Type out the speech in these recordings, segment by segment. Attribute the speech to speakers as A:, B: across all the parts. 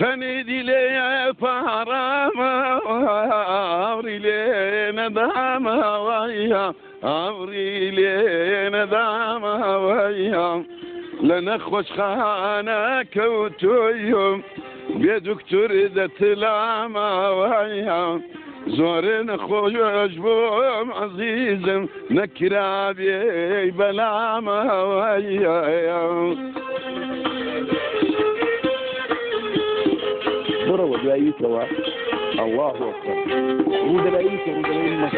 A: سندلي فارما أمري لي نداما ويا أمري لي نداما ويا. لنخوش خانك وتويم بيدك تريد تلاما ويا. زورن خوش بوم عزيزم نكرابي بلاما ويا. ويا
B: ضربوا جايك الله أكبر. رود العيش رود العيش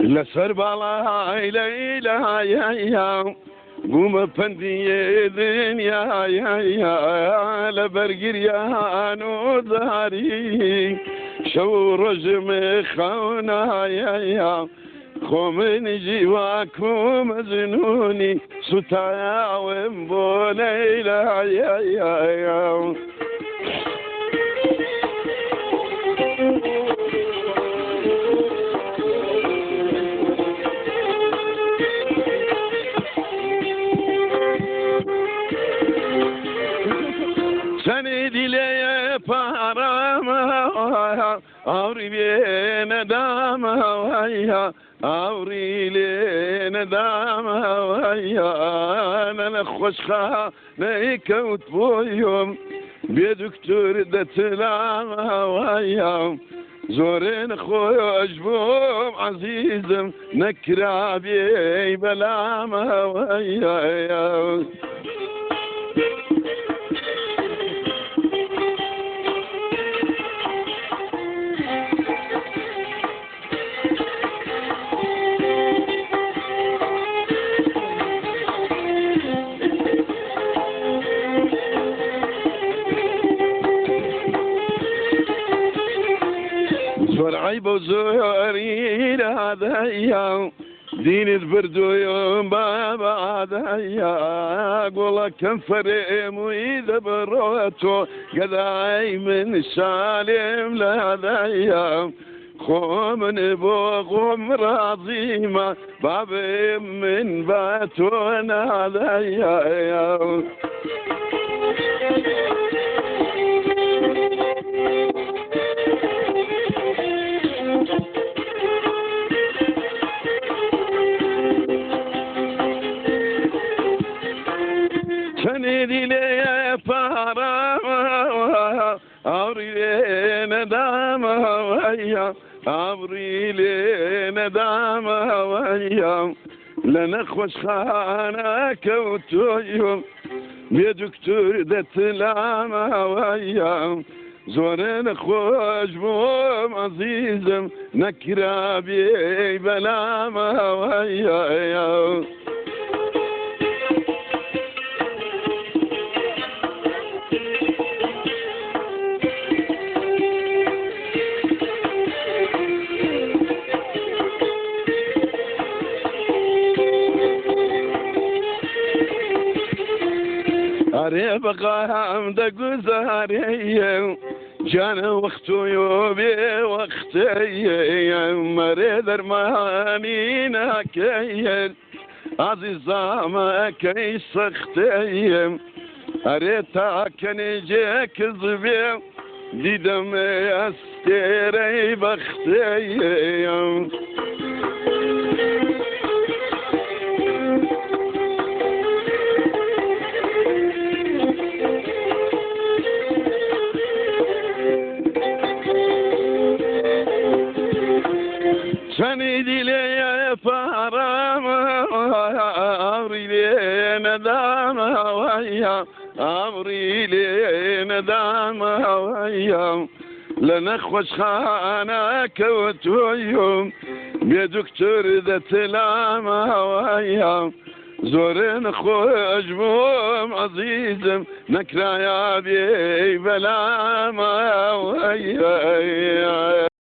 A: لسر بالا ليلى يا يا قوم فندي دنيا يا يا لبرقر يا نوداري شو رجم خونا يا يا خومن جواكم زنوني. ستايا ومبو ليلى يا يا يا. Parama Avriye nedama vaya Avrile nedama vaya Nene خوشخا نيكوت بويوم بيدكتور دتلama vaya زورين خوش بوم عزيزم نكرابي بلاما ويا زور عيب وزوري هذا أيام. دين البردو يوم بابا هذا يا قول كم فريم وإذا بروتو قداي من سالم لهذا أيام. خومن بوغم راضيما بابي من باتون هذا يا Avrile nedam havaya Avrile nedam havaya لنخوش خانك وتويم بيدكتور دتلام هوايا زورن خوش بوم عزيزم نكرا بي بلام هوايا أري بقى حمد قزاري جان وقتو يوبي وقتي مري درماني ناكي عزيز ما كي سختي أري تاكني جيك زبي ديدم استيري بختي Seni dileye param Avrile nedam havaya Avrile nedam havaya لنخوش خانك وتويم بيدكتور ذات العام هوايا زورن خوش بوم عزيزم نكرا يا بي بلا ما ويا